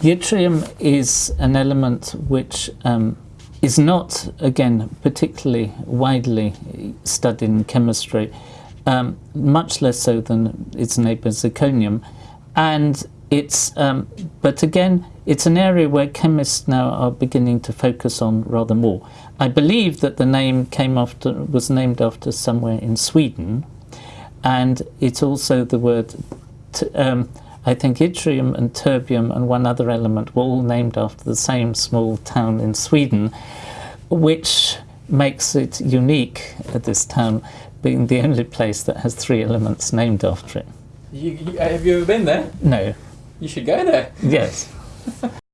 Yttrium is an element which um, is not, again, particularly widely studied in chemistry, um, much less so than its neighbour zirconium. And it's, um, but again, it's an area where chemists now are beginning to focus on rather more. I believe that the name came after, was named after somewhere in Sweden, and it's also the word um, I think yttrium and terbium and one other element were all named after the same small town in Sweden, which makes it unique at this town, being the only place that has three elements named after it. You, you, have you ever been there? No. You should go there. Yes.